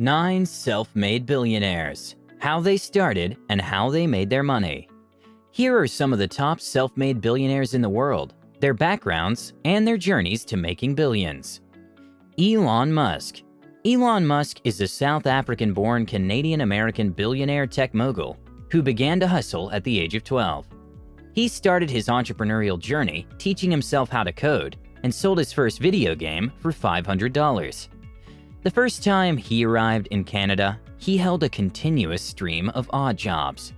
Nine self-made billionaires, how they started and how they made their money. Here are some of the top self-made billionaires in the world, their backgrounds, and their journeys to making billions. Elon Musk. Elon Musk is a South African-born Canadian-American billionaire tech mogul who began to hustle at the age of 12. He started his entrepreneurial journey teaching himself how to code and sold his first video game for $500. The first time he arrived in Canada, he held a continuous stream of odd jobs.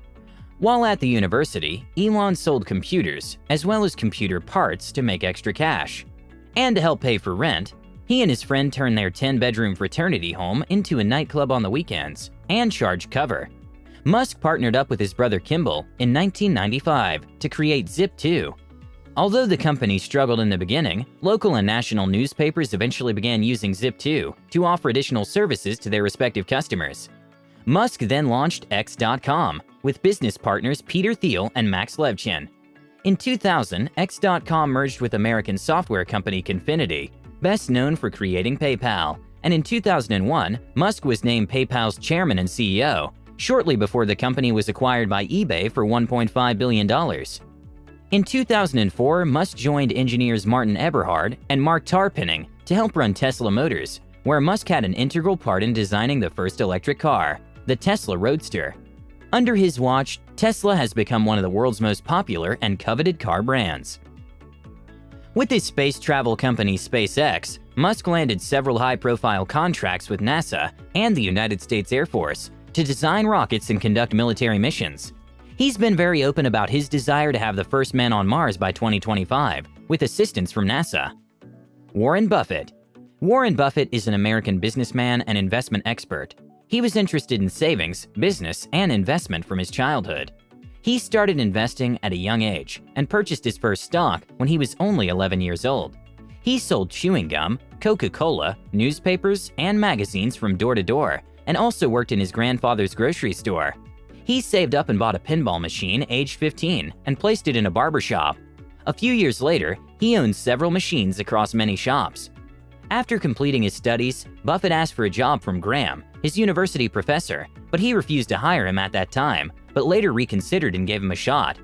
While at the university, Elon sold computers as well as computer parts to make extra cash. And to help pay for rent, he and his friend turned their 10-bedroom fraternity home into a nightclub on the weekends and charged cover. Musk partnered up with his brother Kimball in 1995 to create Zip2, Although the company struggled in the beginning, local and national newspapers eventually began using Zip2 to offer additional services to their respective customers. Musk then launched X.com with business partners Peter Thiel and Max Levchin. In 2000, X.com merged with American software company Confinity, best known for creating PayPal, and in 2001, Musk was named PayPal's chairman and CEO, shortly before the company was acquired by eBay for $1.5 billion. In 2004, Musk joined engineers Martin Eberhard and Marc Tarpenning to help run Tesla Motors, where Musk had an integral part in designing the first electric car, the Tesla Roadster. Under his watch, Tesla has become one of the world's most popular and coveted car brands. With his space travel company SpaceX, Musk landed several high-profile contracts with NASA and the United States Air Force to design rockets and conduct military missions. He's been very open about his desire to have the first man on Mars by 2025, with assistance from NASA. Warren Buffett Warren Buffett is an American businessman and investment expert. He was interested in savings, business, and investment from his childhood. He started investing at a young age and purchased his first stock when he was only 11 years old. He sold chewing gum, Coca-Cola, newspapers, and magazines from door to door, and also worked in his grandfather's grocery store. He saved up and bought a pinball machine aged 15 and placed it in a barber shop. A few years later, he owned several machines across many shops. After completing his studies, Buffett asked for a job from Graham, his university professor, but he refused to hire him at that time, but later reconsidered and gave him a shot.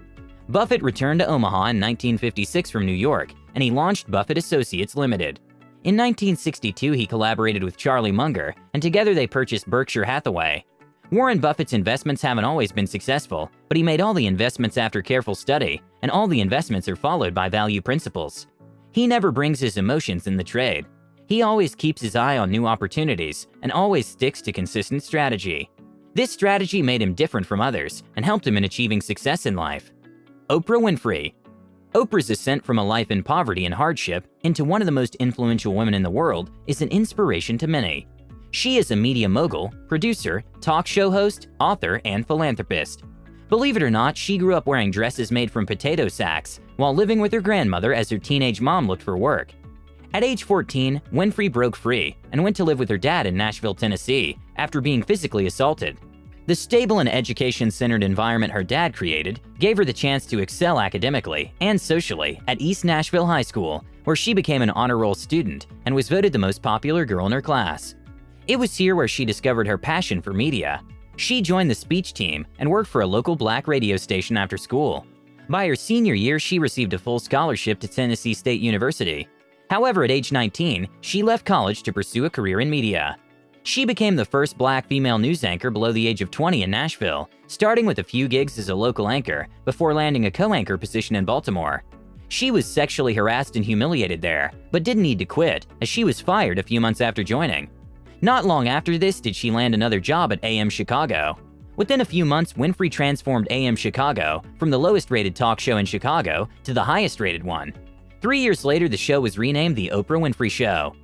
Buffett returned to Omaha in 1956 from New York, and he launched Buffett Associates Limited. In 1962, he collaborated with Charlie Munger, and together they purchased Berkshire Hathaway. Warren Buffett's investments haven't always been successful, but he made all the investments after careful study, and all the investments are followed by value principles. He never brings his emotions in the trade. He always keeps his eye on new opportunities and always sticks to consistent strategy. This strategy made him different from others and helped him in achieving success in life. Oprah Winfrey Oprah's ascent from a life in poverty and hardship into one of the most influential women in the world is an inspiration to many. She is a media mogul, producer, talk show host, author, and philanthropist. Believe it or not, she grew up wearing dresses made from potato sacks while living with her grandmother as her teenage mom looked for work. At age 14, Winfrey broke free and went to live with her dad in Nashville, Tennessee after being physically assaulted. The stable and education-centered environment her dad created gave her the chance to excel academically and socially at East Nashville High School, where she became an honor roll student and was voted the most popular girl in her class. It was here where she discovered her passion for media. She joined the speech team and worked for a local black radio station after school. By her senior year, she received a full scholarship to Tennessee State University. However, at age 19, she left college to pursue a career in media. She became the first black female news anchor below the age of 20 in Nashville, starting with a few gigs as a local anchor before landing a co-anchor position in Baltimore. She was sexually harassed and humiliated there, but didn't need to quit as she was fired a few months after joining. Not long after this did she land another job at AM Chicago. Within a few months, Winfrey transformed AM Chicago from the lowest rated talk show in Chicago to the highest rated one. Three years later, the show was renamed The Oprah Winfrey Show.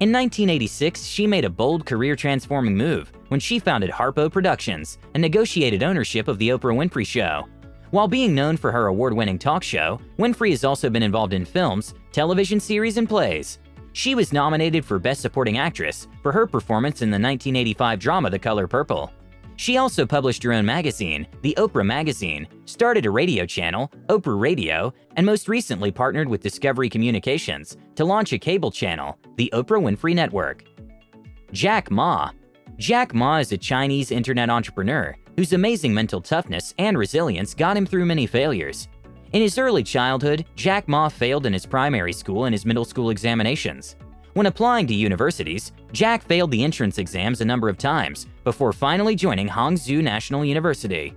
In 1986, she made a bold career transforming move when she founded Harpo Productions and negotiated ownership of The Oprah Winfrey Show. While being known for her award winning talk show, Winfrey has also been involved in films, television series, and plays. She was nominated for Best Supporting Actress for her performance in the 1985 drama The Color Purple. She also published her own magazine, The Oprah Magazine, started a radio channel, Oprah Radio, and most recently partnered with Discovery Communications to launch a cable channel, The Oprah Winfrey Network. Jack Ma Jack Ma is a Chinese internet entrepreneur whose amazing mental toughness and resilience got him through many failures. In his early childhood, Jack Ma failed in his primary school and his middle school examinations. When applying to universities, Jack failed the entrance exams a number of times before finally joining Hangzhou National University.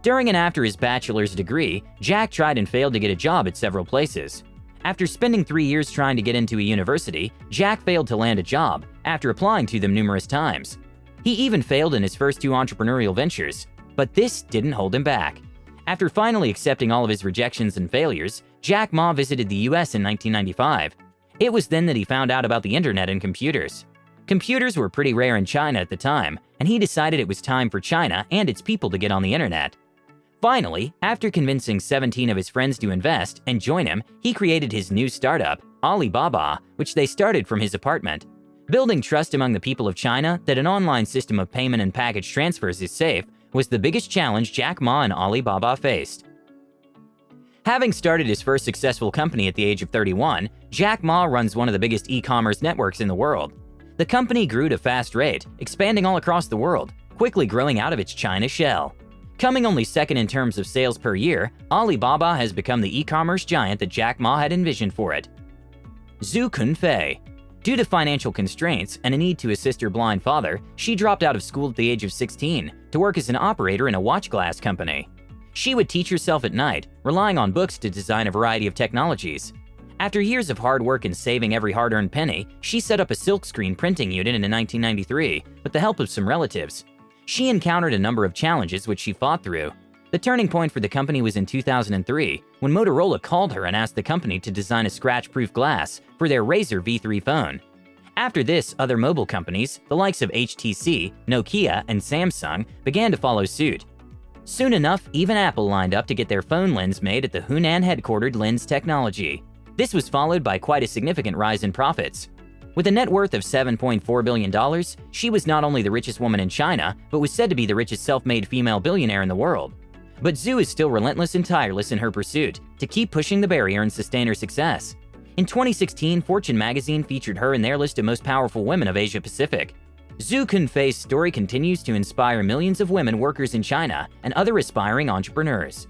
During and after his bachelor's degree, Jack tried and failed to get a job at several places. After spending three years trying to get into a university, Jack failed to land a job after applying to them numerous times. He even failed in his first two entrepreneurial ventures, but this didn't hold him back. After finally accepting all of his rejections and failures, Jack Ma visited the US in 1995. It was then that he found out about the internet and computers. Computers were pretty rare in China at the time, and he decided it was time for China and its people to get on the internet. Finally, after convincing 17 of his friends to invest and join him, he created his new startup, Alibaba, which they started from his apartment. Building trust among the people of China that an online system of payment and package transfers is safe was the biggest challenge Jack Ma and Alibaba faced. Having started his first successful company at the age of 31, Jack Ma runs one of the biggest e-commerce networks in the world. The company grew at a fast rate, expanding all across the world, quickly growing out of its China shell. Coming only second in terms of sales per year, Alibaba has become the e-commerce giant that Jack Ma had envisioned for it. Zhu Kunfei. Due to financial constraints and a need to assist her blind father, she dropped out of school at the age of 16 to work as an operator in a watch glass company. She would teach herself at night, relying on books to design a variety of technologies. After years of hard work and saving every hard-earned penny, she set up a silkscreen printing unit in 1993 with the help of some relatives. She encountered a number of challenges which she fought through. The turning point for the company was in 2003 when Motorola called her and asked the company to design a scratch-proof glass for their Razr V3 phone. After this, other mobile companies, the likes of HTC, Nokia, and Samsung, began to follow suit. Soon enough, even Apple lined up to get their phone lens made at the Hunan-headquartered Lens Technology. This was followed by quite a significant rise in profits. With a net worth of $7.4 billion, she was not only the richest woman in China, but was said to be the richest self-made female billionaire in the world. But Zhu is still relentless and tireless in her pursuit to keep pushing the barrier and sustain her success. In 2016, Fortune magazine featured her in their list of most powerful women of Asia Pacific. Zhu Kunfei's story continues to inspire millions of women workers in China and other aspiring entrepreneurs.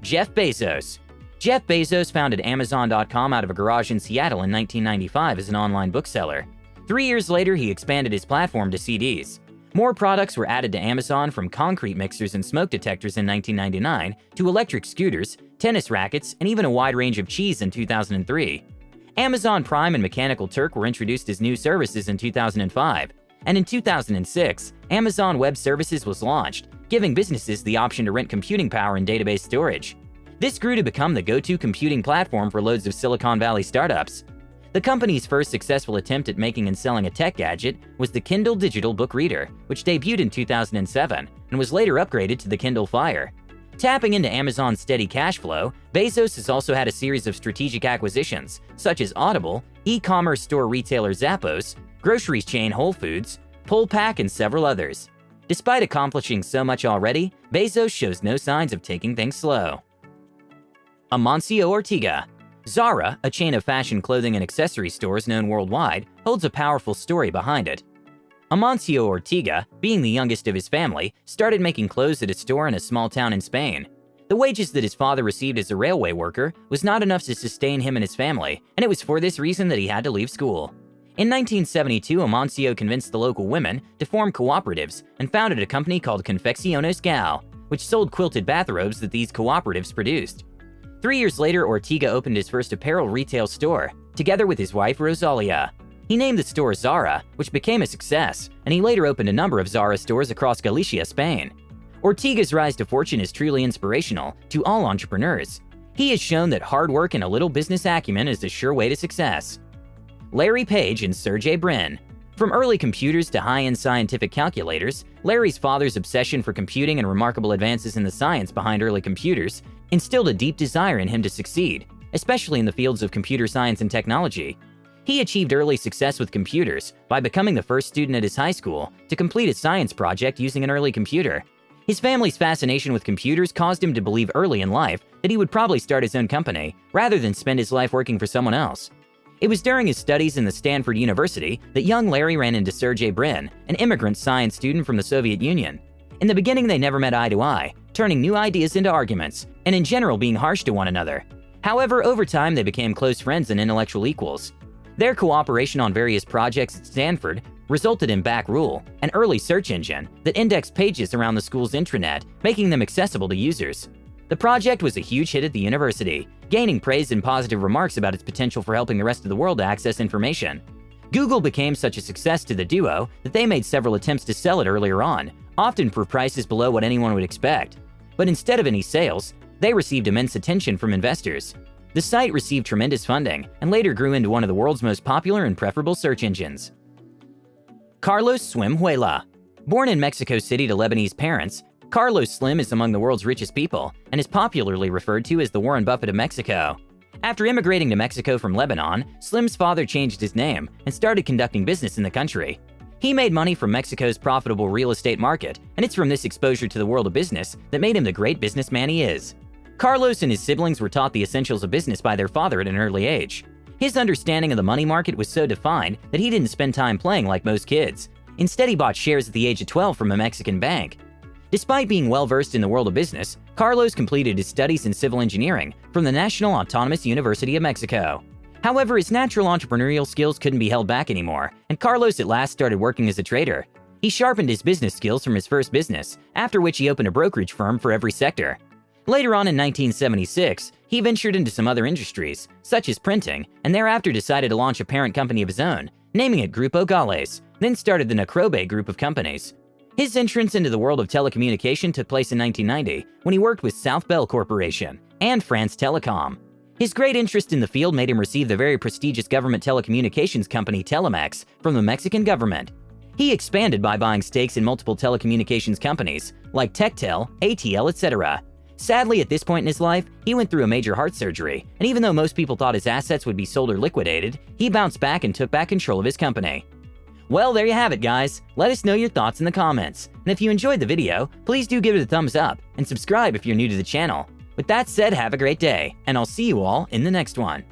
Jeff Bezos Jeff Bezos founded Amazon.com out of a garage in Seattle in 1995 as an online bookseller. Three years later, he expanded his platform to CDs. More products were added to Amazon from concrete mixers and smoke detectors in 1999 to electric scooters, tennis rackets, and even a wide range of cheese in 2003. Amazon Prime and Mechanical Turk were introduced as new services in 2005, and in 2006, Amazon Web Services was launched, giving businesses the option to rent computing power and database storage. This grew to become the go-to computing platform for loads of Silicon Valley startups. The company's first successful attempt at making and selling a tech gadget was the Kindle Digital Book Reader, which debuted in 2007 and was later upgraded to the Kindle Fire. Tapping into Amazon's steady cash flow, Bezos has also had a series of strategic acquisitions, such as Audible, e-commerce store retailer Zappos, groceries chain Whole Foods, PillPack, and several others. Despite accomplishing so much already, Bezos shows no signs of taking things slow. Amancio Ortega. Zara, a chain of fashion clothing and accessory stores known worldwide, holds a powerful story behind it. Amancio Ortega, being the youngest of his family, started making clothes at a store in a small town in Spain. The wages that his father received as a railway worker was not enough to sustain him and his family, and it was for this reason that he had to leave school. In 1972, Amancio convinced the local women to form cooperatives and founded a company called Confecciones Goa, which sold quilted bathrobes that these cooperatives produced. Three years later, Ortega opened his first apparel retail store, together with his wife Rosalia. He named the store Zara, which became a success, and he later opened a number of Zara stores across Galicia, Spain. Ortega's rise to fortune is truly inspirational to all entrepreneurs. He has shown that hard work and a little business acumen is the sure way to success. Larry Page and Sergey Brin. From early computers to high-end scientific calculators, Larry's father's obsession for computing and remarkable advances in the science behind early computers instilled a deep desire in him to succeed, especially in the fields of computer science and technology. He achieved early success with computers by becoming the first student at his high school to complete a science project using an early computer. His family's fascination with computers caused him to believe early in life that he would probably start his own company rather than spend his life working for someone else. It was during his studies in the Stanford University that young Larry ran into Sergey Brin, an immigrant science student from the Soviet Union. In the beginning, they never met eye to eye, turning new ideas into arguments, and in general being harsh to one another. However, over time, they became close friends and intellectual equals. Their cooperation on various projects at Stanford resulted in BackRub, an early search engine that indexed pages around the school's intranet, making them accessible to users. The project was a huge hit at the university, gaining praise and positive remarks about its potential for helping the rest of the world access information. Google became such a success to the duo that they made several attempts to sell it earlier on, often for prices below what anyone would expect. But instead of any sales, they received immense attention from investors. The site received tremendous funding and later grew into one of the world's most popular and preferable search engines. Carlos Slim Helú Born in Mexico City to Lebanese parents, Carlos Slim is among the world's richest people and is popularly referred to as the Warren Buffett of Mexico. After immigrating to Mexico from Lebanon, Slim's father changed his name and started conducting business in the country. He made money from Mexico's profitable real estate market, and it's from this exposure to the world of business that made him the great businessman he is. Carlos and his siblings were taught the essentials of business by their father at an early age. His understanding of the money market was so defined that he didn't spend time playing like most kids. Instead, he bought shares at the age of 12 from a Mexican bank. Despite being well versed in the world of business, Carlos completed his studies in civil engineering from the National Autonomous University of Mexico. However, his natural entrepreneurial skills couldn't be held back anymore, and Carlos at last started working as a trader. He sharpened his business skills from his first business, after which he opened a brokerage firm for every sector. Later on in 1976, he ventured into some other industries, such as printing, and thereafter decided to launch a parent company of his own, naming it Grupo Gales, then started the Necrobe group of companies, his entrance into the world of telecommunication took place in 1990 when he worked with South Bell Corporation and France Telecom. His great interest in the field made him receive the very prestigious government telecommunications company Telmex from the Mexican government. He expanded by buying stakes in multiple telecommunications companies like Techtel, ATL, etc. Sadly, at this point in his life, he went through a major heart surgery, and even though most people thought his assets would be sold or liquidated, he bounced back and took back control of his company. Well, there you have it, guys. Let us know your thoughts in the comments. And if you enjoyed the video, please do give it a thumbs up and subscribe if you're new to the channel. With that said, have a great day, and I'll see you all in the next one.